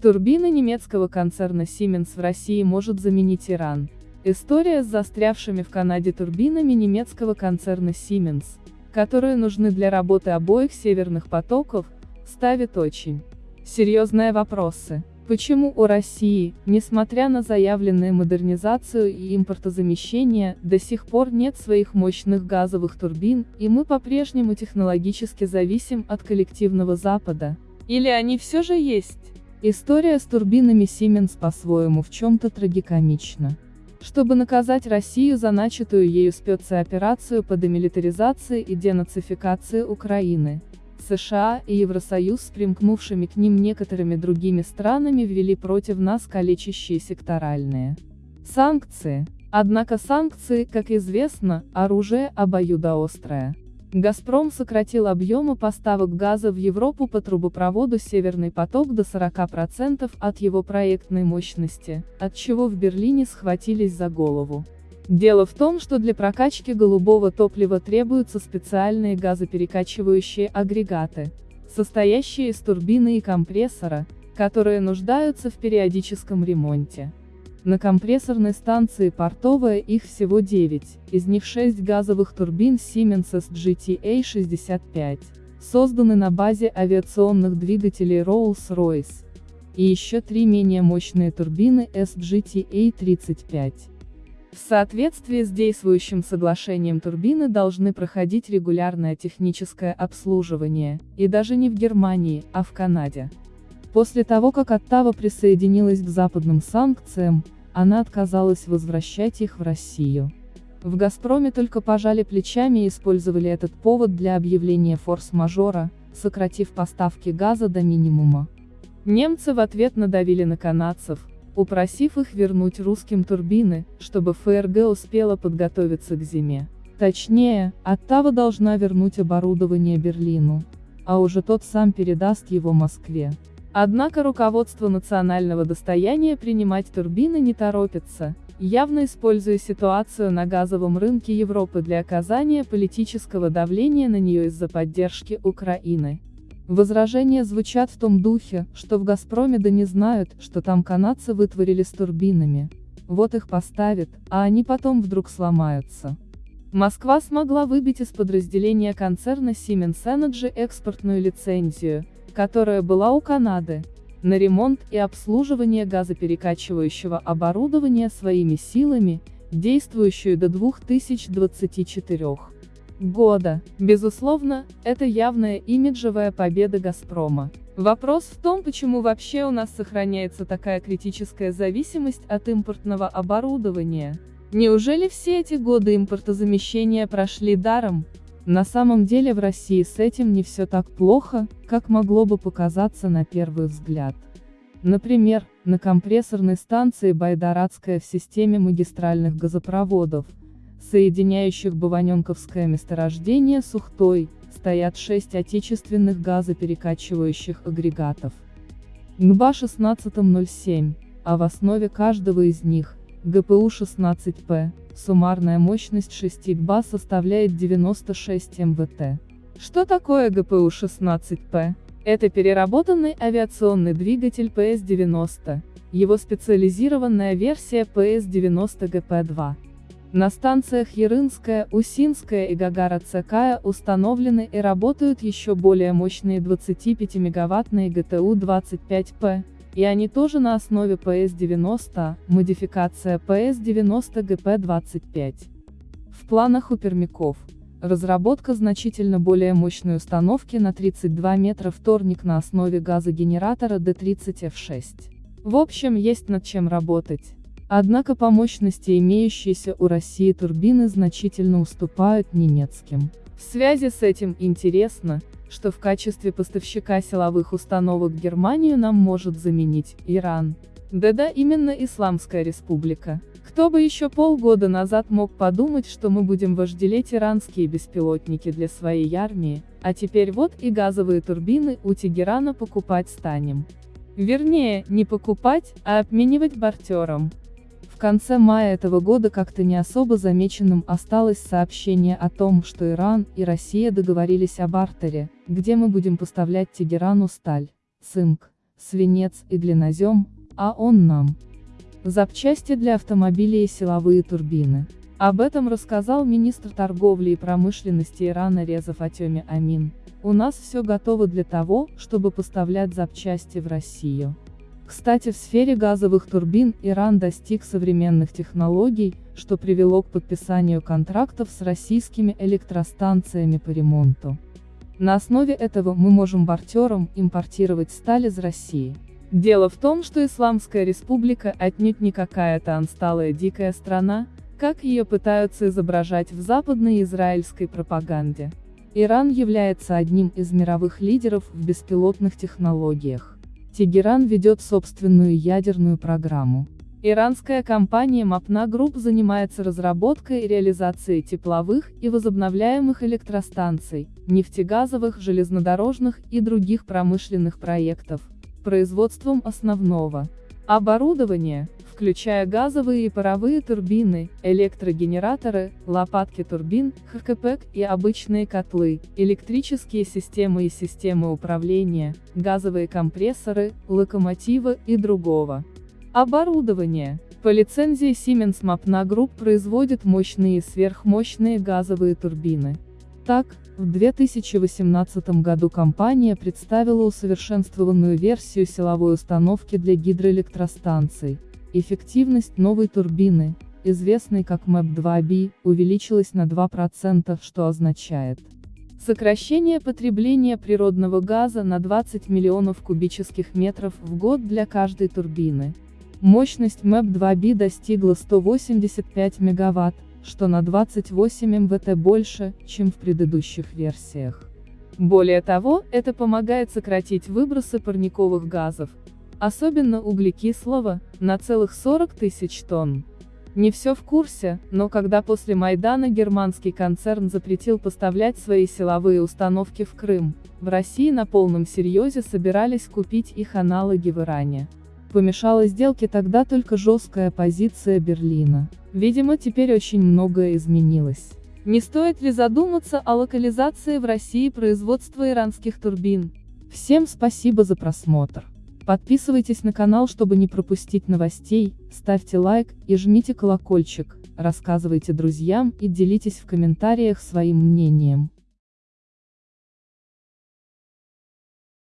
Турбины немецкого концерна Siemens в России может заменить Иран. История с застрявшими в Канаде турбинами немецкого концерна Siemens, которые нужны для работы обоих северных потоков, ставит очень серьезные вопросы. Почему у России, несмотря на заявленную модернизацию и импортозамещение, до сих пор нет своих мощных газовых турбин, и мы по-прежнему технологически зависим от коллективного Запада? Или они все же есть? История с турбинами Siemens по-своему в чем-то трагикомична. Чтобы наказать Россию за начатую ею спецоперацию по демилитаризации и денацификации Украины, США и Евросоюз с примкнувшими к ним некоторыми другими странами ввели против нас калечащие секторальные санкции. Однако санкции, как известно, оружие обоюдоострое. «Газпром» сократил объемы поставок газа в Европу по трубопроводу «Северный поток» до 40% от его проектной мощности, от чего в Берлине схватились за голову. Дело в том, что для прокачки голубого топлива требуются специальные газоперекачивающие агрегаты, состоящие из турбины и компрессора, которые нуждаются в периодическом ремонте. На компрессорной станции портовая их всего 9, из них 6 газовых турбин Siemens SGTA-65, созданы на базе авиационных двигателей Rolls-Royce, и еще три менее мощные турбины SGTA-35. В соответствии с действующим соглашением турбины должны проходить регулярное техническое обслуживание, и даже не в Германии, а в Канаде. После того как Оттава присоединилась к западным санкциям, она отказалась возвращать их в Россию. В «Газпроме» только пожали плечами и использовали этот повод для объявления форс-мажора, сократив поставки газа до минимума. Немцы в ответ надавили на канадцев, упросив их вернуть русским турбины, чтобы ФРГ успела подготовиться к зиме. Точнее, Оттава должна вернуть оборудование Берлину, а уже тот сам передаст его Москве. Однако руководство национального достояния принимать турбины не торопится, явно используя ситуацию на газовом рынке Европы для оказания политического давления на нее из-за поддержки Украины. Возражения звучат в том духе, что в «Газпроме» да не знают, что там канадцы вытворили с турбинами. Вот их поставят, а они потом вдруг сломаются. Москва смогла выбить из подразделения концерна Siemens Energy экспортную лицензию, которая была у Канады, на ремонт и обслуживание газоперекачивающего оборудования своими силами, действующую до 2024 года. Безусловно, это явная имиджевая победа «Газпрома». Вопрос в том, почему вообще у нас сохраняется такая критическая зависимость от импортного оборудования. Неужели все эти годы импортозамещения прошли даром? На самом деле в России с этим не все так плохо, как могло бы показаться на первый взгляд. Например, на компрессорной станции Байдарадская в системе магистральных газопроводов, соединяющих Баваненковское месторождение с Ухтой, стоят шесть отечественных газоперекачивающих агрегатов. ГБА-1607, а в основе каждого из них, ГПУ-16П, суммарная мощность 6 ГБА составляет 96 МВТ. Что такое ГПУ-16П? Это переработанный авиационный двигатель ПС-90, его специализированная версия ПС-90ГП-2. На станциях Ярынская, Усинская и Гагарацкая установлены и работают еще более мощные 25-мегаваттные ГТУ-25П, и они тоже на основе ПС-90, модификация ПС-90ГП-25. В планах у пермяков. Разработка значительно более мощной установки на 32 метра вторник на основе газогенератора D30F6. В общем, есть над чем работать. Однако по мощности имеющиеся у России турбины значительно уступают немецким. В связи с этим интересно, что в качестве поставщика силовых установок Германию нам может заменить Иран. Да-да, именно Исламская республика. Кто бы еще полгода назад мог подумать, что мы будем вожделеть иранские беспилотники для своей армии, а теперь вот и газовые турбины у Тегерана покупать станем. Вернее, не покупать, а обменивать бартером. Конце мая этого года как-то не особо замеченным осталось сообщение о том, что Иран и Россия договорились о бартере, где мы будем поставлять Тегерану сталь, цинк, свинец и глинозем, а он нам. Запчасти для автомобилей и силовые турбины. Об этом рассказал министр торговли и промышленности Ирана Реза Фатеми Амин. У нас все готово для того, чтобы поставлять запчасти в Россию. Кстати в сфере газовых турбин Иран достиг современных технологий, что привело к подписанию контрактов с российскими электростанциями по ремонту. На основе этого мы можем бартером импортировать сталь из России. Дело в том, что Исламская республика отнюдь не какая-то ансталая дикая страна, как ее пытаются изображать в западной израильской пропаганде. Иран является одним из мировых лидеров в беспилотных технологиях. Тегеран ведет собственную ядерную программу. Иранская компания Mapna Group занимается разработкой и реализацией тепловых и возобновляемых электростанций, нефтегазовых, железнодорожных и других промышленных проектов, производством основного оборудования, включая газовые и паровые турбины, электрогенераторы, лопатки турбин, ХКПЭК и обычные котлы, электрические системы и системы управления, газовые компрессоры, локомотивы и другого. Оборудование. По лицензии Siemens Mapna Group производит мощные и сверхмощные газовые турбины. Так, в 2018 году компания представила усовершенствованную версию силовой установки для гидроэлектростанций, Эффективность новой турбины, известной как MAP2B, увеличилась на 2%, что означает сокращение потребления природного газа на 20 миллионов кубических метров в год для каждой турбины. Мощность MAP2B достигла 185 мегаватт, что на 28 МВТ больше, чем в предыдущих версиях. Более того, это помогает сократить выбросы парниковых газов, особенно углекислого, на целых 40 тысяч тонн. Не все в курсе, но когда после Майдана германский концерн запретил поставлять свои силовые установки в Крым, в России на полном серьезе собирались купить их аналоги в Иране. Помешала сделке тогда только жесткая позиция Берлина. Видимо теперь очень многое изменилось. Не стоит ли задуматься о локализации в России производства иранских турбин? Всем спасибо за просмотр. Подписывайтесь на канал, чтобы не пропустить новостей, ставьте лайк и жмите колокольчик, рассказывайте друзьям и делитесь в комментариях своим мнением.